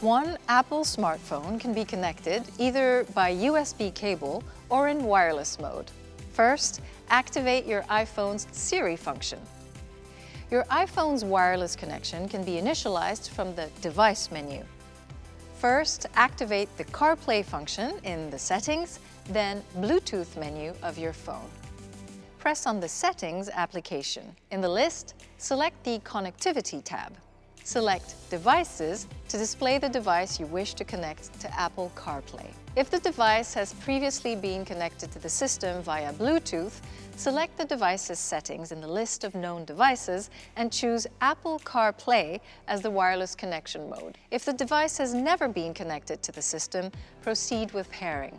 One Apple smartphone can be connected either by USB cable or in wireless mode. First, activate your iPhone's Siri function. Your iPhone's wireless connection can be initialized from the Device menu. First, activate the CarPlay function in the Settings, then Bluetooth menu of your phone. Press on the Settings application. In the list, select the Connectivity tab. Select Devices to display the device you wish to connect to Apple CarPlay. If the device has previously been connected to the system via Bluetooth, select the device's settings in the list of known devices and choose Apple CarPlay as the wireless connection mode. If the device has never been connected to the system, proceed with pairing.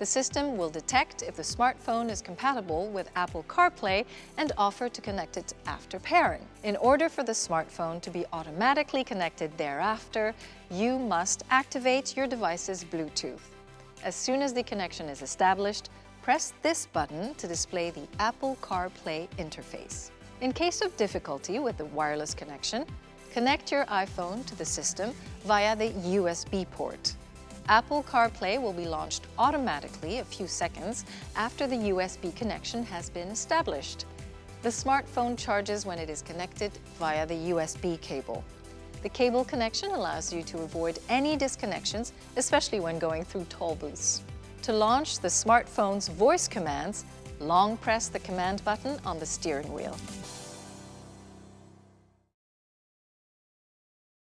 The system will detect if the smartphone is compatible with Apple CarPlay and offer to connect it after pairing. In order for the smartphone to be automatically connected thereafter, you must activate your device's Bluetooth. As soon as the connection is established, press this button to display the Apple CarPlay interface. In case of difficulty with the wireless connection, connect your iPhone to the system via the USB port. Apple CarPlay will be launched automatically a few seconds after the USB connection has been established. The smartphone charges when it is connected via the USB cable. The cable connection allows you to avoid any disconnections, especially when going through toll booths. To launch the smartphone's voice commands, long press the command button on the steering wheel.